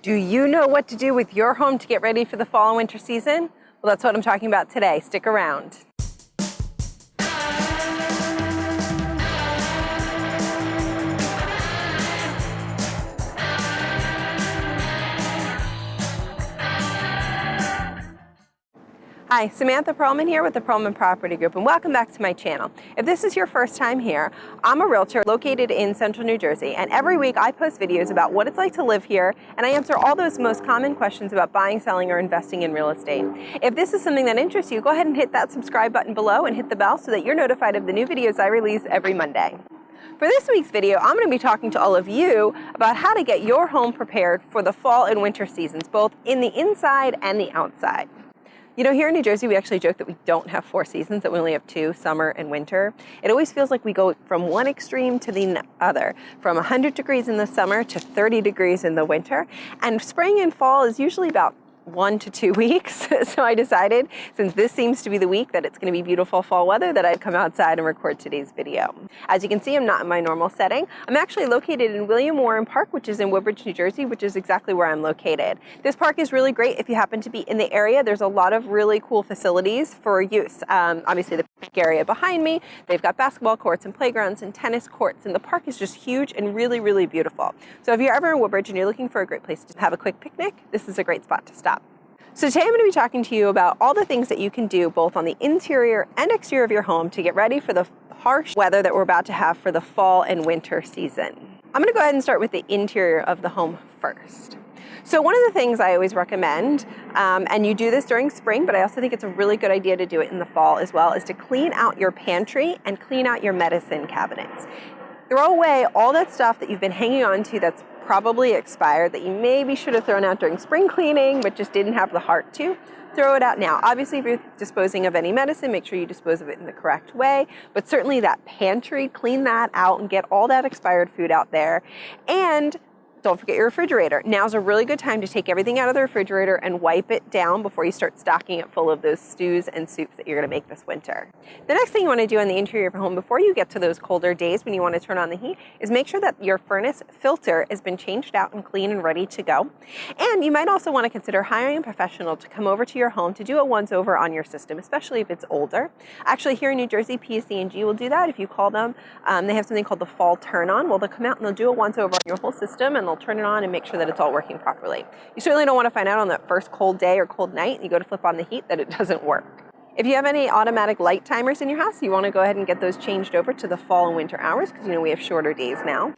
Do you know what to do with your home to get ready for the fall and winter season? Well, that's what I'm talking about today. Stick around. Hi, Samantha Perlman here with the Perlman Property Group and welcome back to my channel. If this is your first time here, I'm a realtor located in central New Jersey and every week I post videos about what it's like to live here and I answer all those most common questions about buying, selling, or investing in real estate. If this is something that interests you, go ahead and hit that subscribe button below and hit the bell so that you're notified of the new videos I release every Monday. For this week's video, I'm going to be talking to all of you about how to get your home prepared for the fall and winter seasons, both in the inside and the outside. You know, here in New Jersey, we actually joke that we don't have four seasons, that we only have two, summer and winter. It always feels like we go from one extreme to the other, from 100 degrees in the summer to 30 degrees in the winter. And spring and fall is usually about one to two weeks. so I decided, since this seems to be the week that it's going to be beautiful fall weather, that I'd come outside and record today's video. As you can see, I'm not in my normal setting. I'm actually located in William Warren Park, which is in Woodbridge, New Jersey, which is exactly where I'm located. This park is really great if you happen to be in the area. There's a lot of really cool facilities for use. Um, obviously, the area behind me, they've got basketball courts and playgrounds and tennis courts, and the park is just huge and really, really beautiful. So if you're ever in Woodbridge and you're looking for a great place to have a quick picnic, this is a great spot to stop. So today I'm going to be talking to you about all the things that you can do both on the interior and exterior of your home to get ready for the harsh weather that we're about to have for the fall and winter season. I'm going to go ahead and start with the interior of the home first. So one of the things I always recommend, um, and you do this during spring, but I also think it's a really good idea to do it in the fall as well, is to clean out your pantry and clean out your medicine cabinets. Throw away all that stuff that you've been hanging on to that's probably expired that you maybe should have thrown out during spring cleaning but just didn't have the heart to, throw it out now. Obviously, if you're disposing of any medicine, make sure you dispose of it in the correct way. But certainly that pantry, clean that out and get all that expired food out there. And don't forget your refrigerator. Now's a really good time to take everything out of the refrigerator and wipe it down before you start stocking it full of those stews and soups that you're gonna make this winter. The next thing you wanna do on the interior of your home before you get to those colder days when you wanna turn on the heat is make sure that your furnace filter has been changed out and clean and ready to go. And you might also wanna consider hiring a professional to come over to your home to do a once over on your system, especially if it's older. Actually, here in New Jersey, PSE&G will do that if you call them. Um, they have something called the fall turn on. Well, they'll come out and they'll do a once over on your whole system and they'll turn it on and make sure that it's all working properly. You certainly don't want to find out on that first cold day or cold night, you go to flip on the heat, that it doesn't work. If you have any automatic light timers in your house, you want to go ahead and get those changed over to the fall and winter hours because you know we have shorter days now.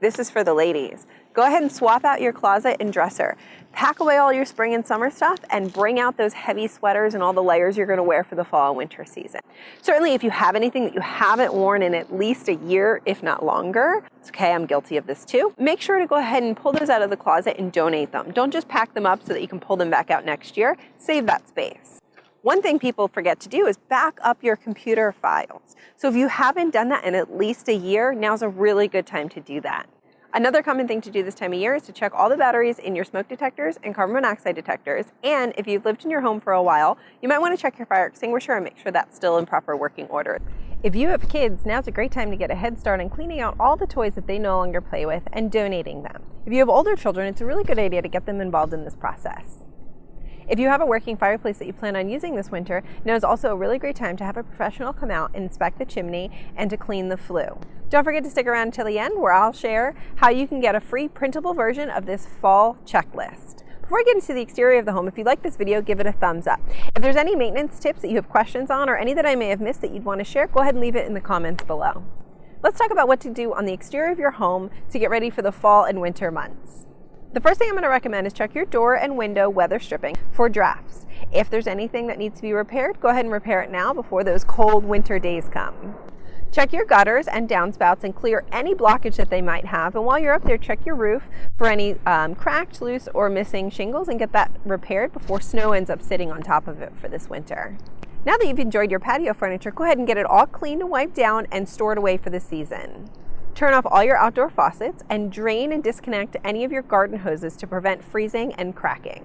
This is for the ladies. Go ahead and swap out your closet and dresser. Pack away all your spring and summer stuff and bring out those heavy sweaters and all the layers you're gonna wear for the fall and winter season. Certainly if you have anything that you haven't worn in at least a year, if not longer, it's okay, I'm guilty of this too. Make sure to go ahead and pull those out of the closet and donate them. Don't just pack them up so that you can pull them back out next year. Save that space. One thing people forget to do is back up your computer files. So if you haven't done that in at least a year, now's a really good time to do that. Another common thing to do this time of year is to check all the batteries in your smoke detectors and carbon monoxide detectors. And if you've lived in your home for a while, you might want to check your fire extinguisher and make sure that's still in proper working order. If you have kids, now's a great time to get a head start on cleaning out all the toys that they no longer play with and donating them. If you have older children, it's a really good idea to get them involved in this process. If you have a working fireplace that you plan on using this winter, now is also a really great time to have a professional come out inspect the chimney and to clean the flue. Don't forget to stick around until the end where I'll share how you can get a free printable version of this fall checklist. Before we get into the exterior of the home, if you like this video, give it a thumbs up. If there's any maintenance tips that you have questions on or any that I may have missed that you'd want to share, go ahead and leave it in the comments below. Let's talk about what to do on the exterior of your home to get ready for the fall and winter months. The first thing I'm going to recommend is check your door and window weather stripping for drafts. If there's anything that needs to be repaired, go ahead and repair it now before those cold winter days come. Check your gutters and downspouts and clear any blockage that they might have. And while you're up there, check your roof for any um, cracked, loose, or missing shingles and get that repaired before snow ends up sitting on top of it for this winter. Now that you've enjoyed your patio furniture, go ahead and get it all cleaned and wiped down and stored away for the season. Turn off all your outdoor faucets and drain and disconnect any of your garden hoses to prevent freezing and cracking.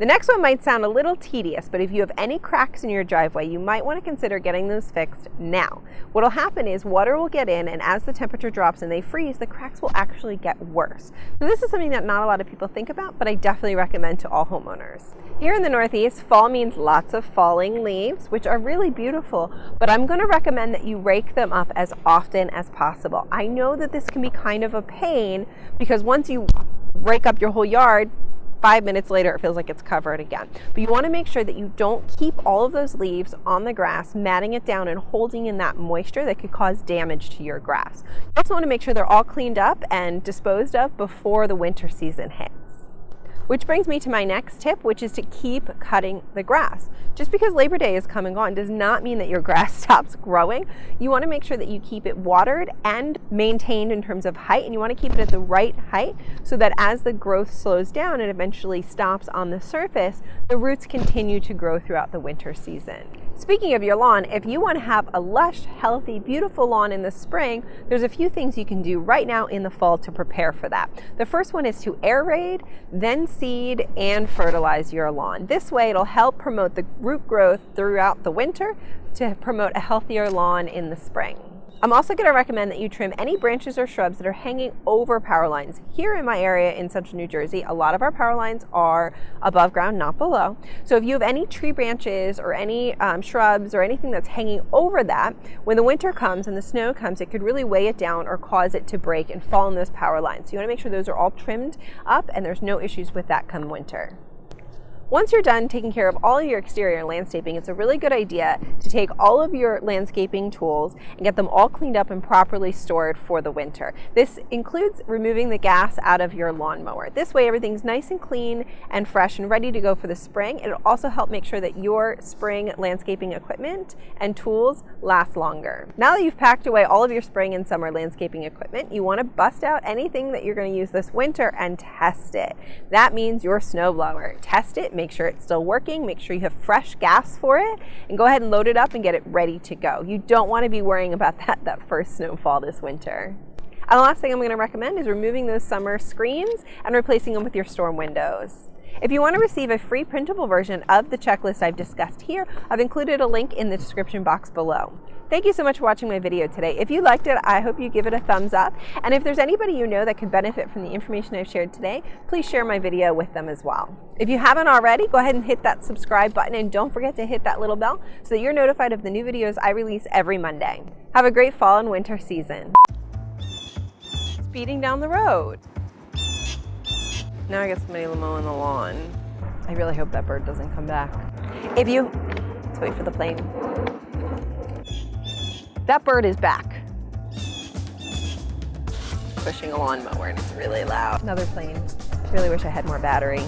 The next one might sound a little tedious, but if you have any cracks in your driveway, you might want to consider getting those fixed now. What will happen is water will get in, and as the temperature drops and they freeze, the cracks will actually get worse. So this is something that not a lot of people think about, but I definitely recommend to all homeowners. Here in the Northeast, fall means lots of falling leaves, which are really beautiful, but I'm going to recommend that you rake them up as often as possible. I know that this can be kind of a pain because once you rake up your whole yard, five minutes later it feels like it's covered again. But you want to make sure that you don't keep all of those leaves on the grass, matting it down and holding in that moisture that could cause damage to your grass. You also want to make sure they're all cleaned up and disposed of before the winter season hits. Which brings me to my next tip, which is to keep cutting the grass. Just because Labor Day is coming on does not mean that your grass stops growing. You want to make sure that you keep it watered and maintained in terms of height, and you want to keep it at the right height so that as the growth slows down and eventually stops on the surface, the roots continue to grow throughout the winter season. Speaking of your lawn, if you want to have a lush, healthy, beautiful lawn in the spring, there's a few things you can do right now in the fall to prepare for that. The first one is to aerate, then seed, and fertilize your lawn. This way it'll help promote the root growth throughout the winter to promote a healthier lawn in the spring. I'm also going to recommend that you trim any branches or shrubs that are hanging over power lines. Here in my area in central New Jersey, a lot of our power lines are above ground, not below. So if you have any tree branches or any um, shrubs or anything that's hanging over that, when the winter comes and the snow comes, it could really weigh it down or cause it to break and fall on those power lines. So you want to make sure those are all trimmed up and there's no issues with that come winter. Once you're done taking care of all of your exterior landscaping, it's a really good idea to take all of your landscaping tools and get them all cleaned up and properly stored for the winter. This includes removing the gas out of your lawnmower. This way everything's nice and clean and fresh and ready to go for the spring. It'll also help make sure that your spring landscaping equipment and tools last longer. Now that you've packed away all of your spring and summer landscaping equipment, you want to bust out anything that you're going to use this winter and test it. That means your snowblower. Test it, make sure it's still working, make sure you have fresh gas for it, and go ahead and load it up and get it ready to go. You don't want to be worrying about that, that first snowfall this winter. And the last thing I'm going to recommend is removing those summer screens and replacing them with your storm windows. If you want to receive a free printable version of the checklist I've discussed here, I've included a link in the description box below. Thank you so much for watching my video today. If you liked it, I hope you give it a thumbs up. And if there's anybody you know that could benefit from the information I've shared today, please share my video with them as well. If you haven't already, go ahead and hit that subscribe button and don't forget to hit that little bell so that you're notified of the new videos I release every Monday. Have a great fall and winter season. Speeding down the road. Now I guess somebody on the lawn. I really hope that bird doesn't come back. If you, let's wait for the plane. That bird is back. Pushing a lawnmower and it's really loud. Another plane. Really wish I had more battery.